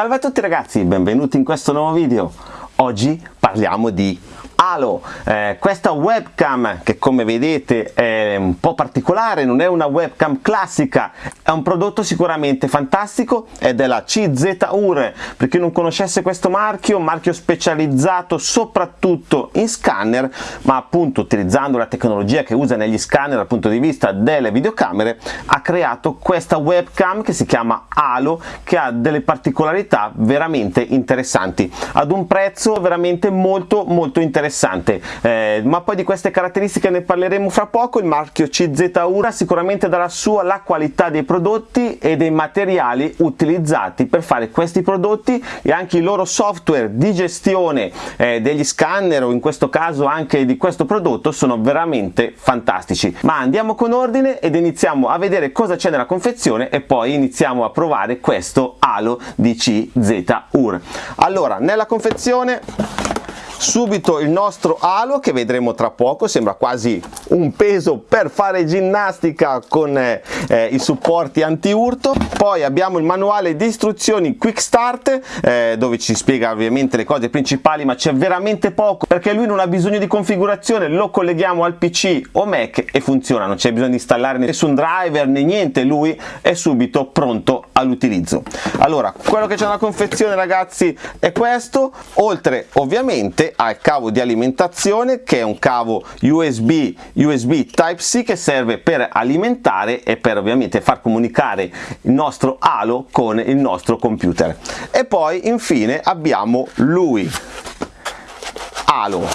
Salve a tutti ragazzi, benvenuti in questo nuovo video. Oggi parliamo di Halo, eh, questa webcam che come vedete è un po' particolare, non è una webcam classica, è un prodotto sicuramente fantastico, è della CZUR, per chi non conoscesse questo marchio, un marchio specializzato soprattutto in scanner, ma appunto utilizzando la tecnologia che usa negli scanner dal punto di vista delle videocamere, ha creato questa webcam che si chiama Halo, che ha delle particolarità veramente interessanti, ad un prezzo veramente molto molto interessante interessante. Eh, ma poi di queste caratteristiche ne parleremo fra poco. Il marchio CZ Ura sicuramente darà su alla qualità dei prodotti e dei materiali utilizzati per fare questi prodotti e anche i loro software di gestione eh, degli scanner o in questo caso anche di questo prodotto sono veramente fantastici. Ma andiamo con ordine ed iniziamo a vedere cosa c'è nella confezione e poi iniziamo a provare questo Halo di CZ UR allora nella confezione subito il nostro alo che vedremo tra poco. Sembra quasi un peso per fare ginnastica con eh, eh, i supporti anti-urto. Poi abbiamo il manuale di istruzioni quick start eh, dove ci spiega ovviamente le cose principali ma c'è veramente poco perché lui non ha bisogno di configurazione. Lo colleghiamo al pc o mac e funziona. Non c'è bisogno di installare nessun driver né niente. Lui è subito pronto all'utilizzo. Allora quello che c'è nella confezione ragazzi è questo. Oltre ovviamente al cavo di alimentazione che è un cavo USB USB Type-C che serve per alimentare e per ovviamente far comunicare il nostro halo con il nostro computer. E poi infine abbiamo lui. Halo.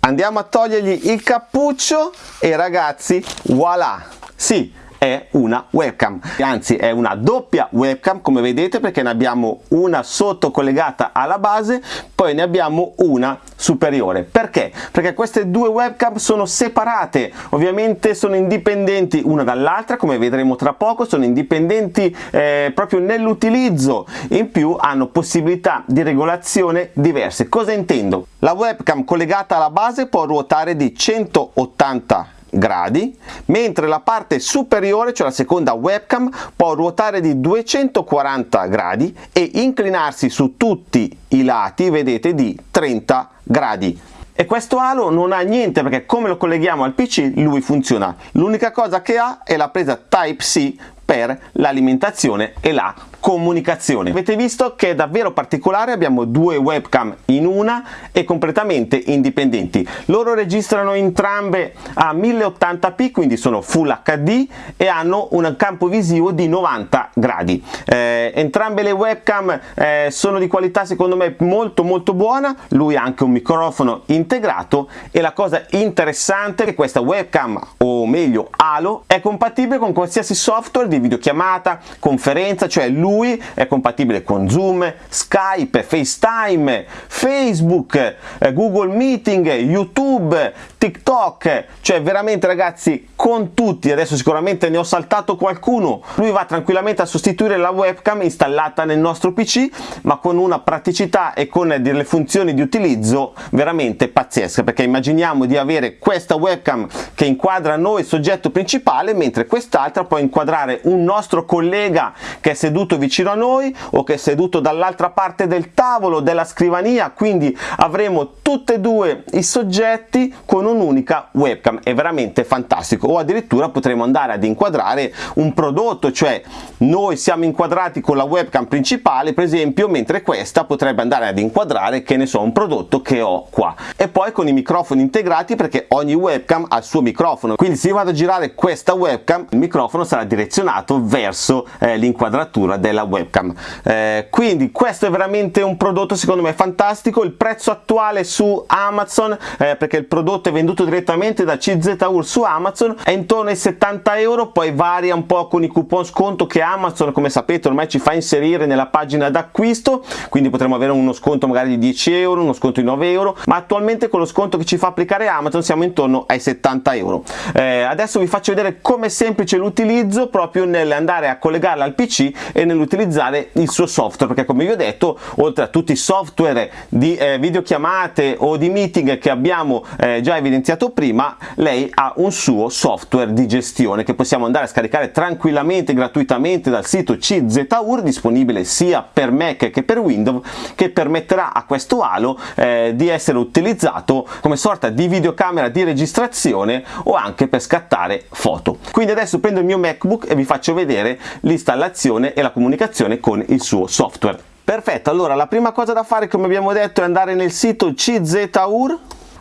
Andiamo a togliergli il cappuccio e ragazzi voilà. Sì è una webcam. Anzi è una doppia webcam come vedete perché ne abbiamo una sotto collegata alla base poi ne abbiamo una superiore. Perché? Perché queste due webcam sono separate. Ovviamente sono indipendenti una dall'altra come vedremo tra poco sono indipendenti eh, proprio nell'utilizzo. In più hanno possibilità di regolazione diverse. Cosa intendo? La webcam collegata alla base può ruotare di 180 gradi mentre la parte superiore cioè la seconda webcam può ruotare di 240 gradi e inclinarsi su tutti i lati vedete di 30 gradi. E questo halo non ha niente perché come lo colleghiamo al pc lui funziona. L'unica cosa che ha è la presa type c per l'alimentazione e la comunicazione. Avete visto che è davvero particolare, abbiamo due webcam in una e completamente indipendenti. Loro registrano entrambe a 1080p, quindi sono Full HD e hanno un campo visivo di 90 gradi. Eh, entrambe le webcam eh, sono di qualità secondo me molto molto buona, lui ha anche un microfono integrato e la cosa interessante è che questa webcam, o meglio Halo, è compatibile con qualsiasi software di videochiamata, conferenza, cioè lui è compatibile con Zoom, Skype, FaceTime, Facebook, eh, Google Meeting, YouTube, TikTok, cioè veramente ragazzi con tutti, adesso sicuramente ne ho saltato qualcuno, lui va tranquillamente a sostituire la webcam installata nel nostro PC ma con una praticità e con delle funzioni di utilizzo veramente pazzesche perché immaginiamo di avere questa webcam che inquadra noi soggetto principale mentre quest'altra può inquadrare un nostro collega che è seduto vicino a noi o che è seduto dall'altra parte del tavolo della scrivania. Quindi avremo tutte e due i soggetti con un'unica webcam è veramente fantastico. O addirittura potremo andare ad inquadrare un prodotto cioè noi siamo inquadrati con la webcam principale per esempio mentre questa potrebbe andare ad inquadrare che ne so un prodotto che ho qua. E poi con i microfoni integrati perché ogni webcam ha il suo microfono. Quindi se io vado a girare questa webcam il microfono sarà direzionato verso eh, l'inquadratura del della webcam. Eh, quindi questo è veramente un prodotto secondo me fantastico. Il prezzo attuale su Amazon eh, perché il prodotto è venduto direttamente da CZUR su Amazon è intorno ai 70 euro poi varia un po' con i coupon sconto che Amazon come sapete ormai ci fa inserire nella pagina d'acquisto quindi potremo avere uno sconto magari di 10 euro uno sconto di 9 euro ma attualmente con lo sconto che ci fa applicare Amazon siamo intorno ai 70 euro. Eh, adesso vi faccio vedere come è semplice l'utilizzo proprio nell'andare a collegarla al PC e nel nell'utilizzare il suo software perché come vi ho detto oltre a tutti i software di eh, videochiamate o di meeting che abbiamo eh, già evidenziato prima lei ha un suo software di gestione che possiamo andare a scaricare tranquillamente gratuitamente dal sito CZUR disponibile sia per Mac che per Windows che permetterà a questo Halo eh, di essere utilizzato come sorta di videocamera di registrazione o anche per scattare foto. Quindi adesso prendo il mio MacBook e vi faccio vedere l'installazione e la comunicazione con il suo software. Perfetto allora la prima cosa da fare come abbiamo detto è andare nel sito CZUR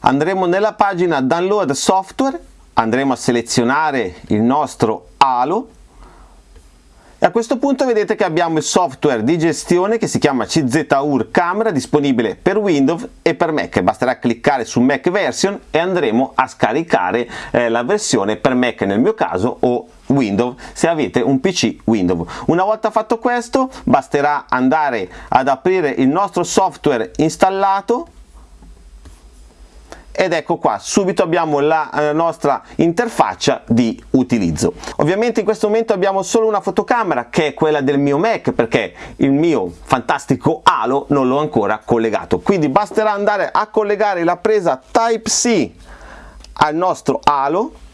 andremo nella pagina download software andremo a selezionare il nostro Halo e a questo punto vedete che abbiamo il software di gestione che si chiama CZUR Camera disponibile per Windows e per Mac basterà cliccare su Mac version e andremo a scaricare eh, la versione per Mac nel mio caso o Windows se avete un PC Windows. Una volta fatto questo basterà andare ad aprire il nostro software installato ed ecco qua subito abbiamo la eh, nostra interfaccia di utilizzo. Ovviamente in questo momento abbiamo solo una fotocamera che è quella del mio Mac perché il mio fantastico Halo non l'ho ancora collegato. Quindi basterà andare a collegare la presa Type-C al nostro Halo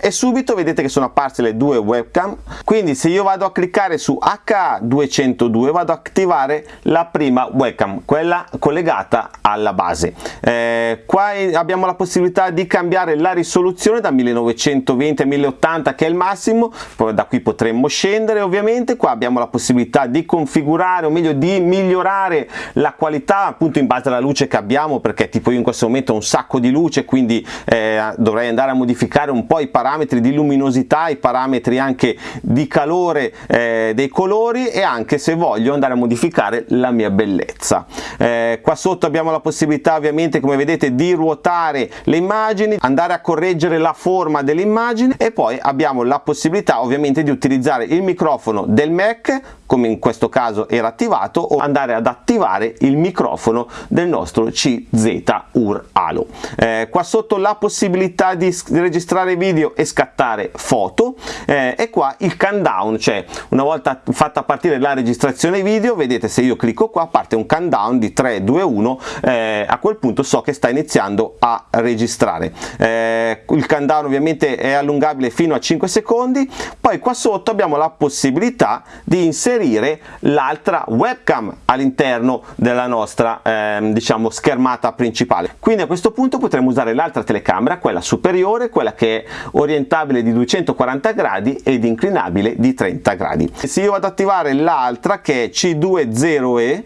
e subito vedete che sono apparse le due webcam. Quindi se io vado a cliccare su HA202 vado ad attivare la prima webcam quella collegata alla base. Eh, qua abbiamo la possibilità di cambiare la risoluzione da 1920 a 1080 che è il massimo. Poi da qui potremmo scendere ovviamente. Qua abbiamo la possibilità di configurare o meglio di migliorare la qualità appunto in base alla luce che abbiamo perché tipo io in questo momento ho un sacco di luce quindi eh, dovrei andare a modificare un po' i parametri parametri di luminosità, i parametri anche di calore eh, dei colori e anche se voglio andare a modificare la mia bellezza. Eh, qua sotto abbiamo la possibilità ovviamente come vedete di ruotare le immagini, andare a correggere la forma dell'immagine e poi abbiamo la possibilità ovviamente di utilizzare il microfono del Mac come in questo caso era attivato o andare ad attivare il microfono del nostro CZUR Halo. Eh, qua sotto la possibilità di registrare video e scattare foto eh, e qua il countdown, cioè una volta fatta partire la registrazione video, vedete se io clicco qua parte un countdown di 3, 2, 1, eh, a quel punto so che sta iniziando a registrare. Eh, il countdown ovviamente è allungabile fino a 5 secondi, poi qua sotto abbiamo la possibilità di inserire l'altra webcam all'interno della nostra eh, diciamo schermata principale. Quindi a questo punto potremo usare l'altra telecamera, quella superiore, quella che è orientata orientabile di 240 gradi ed inclinabile di 30 gradi. Se io vado ad attivare l'altra che è C20E,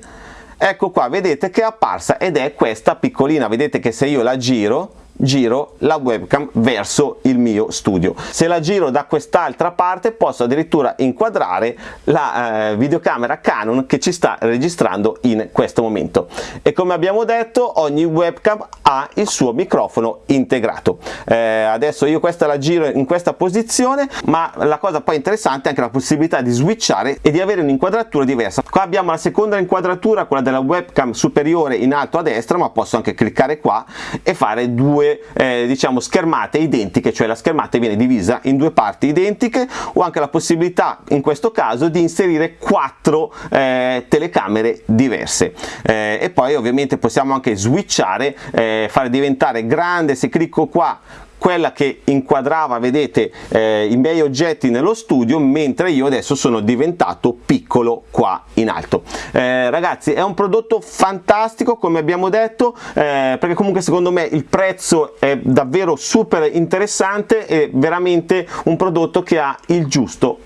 ecco qua, vedete che è apparsa ed è questa piccolina, vedete che se io la giro giro la webcam verso il mio studio. Se la giro da quest'altra parte posso addirittura inquadrare la eh, videocamera Canon che ci sta registrando in questo momento. E come abbiamo detto ogni webcam ha il suo microfono integrato. Eh, adesso io questa la giro in questa posizione ma la cosa poi interessante è anche la possibilità di switchare e di avere un'inquadratura diversa. Qua abbiamo la seconda inquadratura, quella della webcam superiore in alto a destra ma posso anche cliccare qua e fare due eh, diciamo schermate identiche cioè la schermata viene divisa in due parti identiche o anche la possibilità in questo caso di inserire quattro eh, telecamere diverse. Eh, e poi ovviamente possiamo anche switchare eh, fare diventare grande se clicco qua quella che inquadrava vedete eh, i miei oggetti nello studio mentre io adesso sono diventato piccolo qua in alto. Eh, ragazzi è un prodotto fantastico come abbiamo detto eh, perché comunque secondo me il prezzo è davvero super interessante e veramente un prodotto che ha il giusto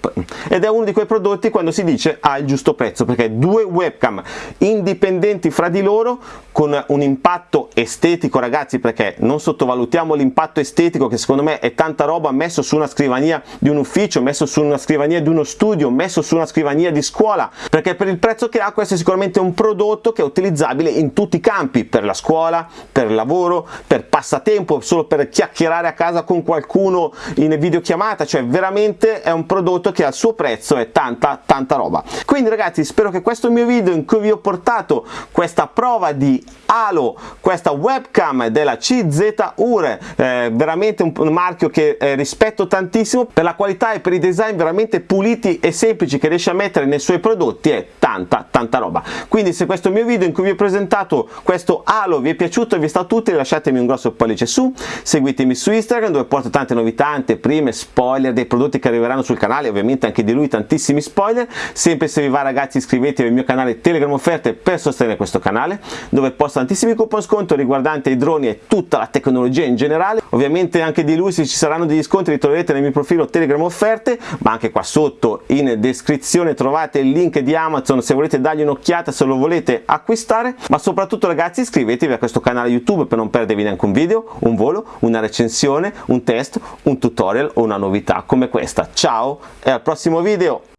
ed è uno di quei prodotti quando si dice ha il giusto prezzo perché due webcam indipendenti fra di loro con un impatto estetico ragazzi perché non sottovalutiamo l'impatto estetico estetico che secondo me è tanta roba messo su una scrivania di un ufficio, messo su una scrivania di uno studio, messo su una scrivania di scuola, perché per il prezzo che ha questo è sicuramente un prodotto che è utilizzabile in tutti i campi, per la scuola, per il lavoro, per passatempo, solo per chiacchierare a casa con qualcuno in videochiamata, cioè veramente è un prodotto che al suo prezzo è tanta tanta roba. Quindi ragazzi spero che questo mio video in cui vi ho portato questa prova di Halo, questa webcam della CZUR, eh, veramente veramente un, marchio che eh, rispetto tantissimo per la qualità e per i design veramente puliti e semplici che riesce a mettere nei suoi prodotti è tanta tanta roba. Quindi se questo mio video in cui vi ho presentato questo halo vi è piaciuto e vi è stato utile lasciatemi un grosso pollice su seguitemi su Instagram dove porto tante novità anteprime spoiler dei prodotti che arriveranno sul canale ovviamente anche di lui tantissimi spoiler. Sempre se vi va ragazzi iscrivetevi al mio canale Telegram offerte per sostenere questo canale dove posto tantissimi coupon sconto riguardanti i droni e tutta la tecnologia in generale. Ovviamente anche di lui se ci saranno degli sconti li troverete nel mio profilo Telegram offerte ma anche qua sotto in descrizione trovate il link di Amazon se volete dargli un'occhiata se lo volete acquistare ma soprattutto ragazzi iscrivetevi a questo canale YouTube per non perdervi neanche un video, un volo, una recensione, un test, un tutorial o una novità come questa. Ciao e al prossimo video!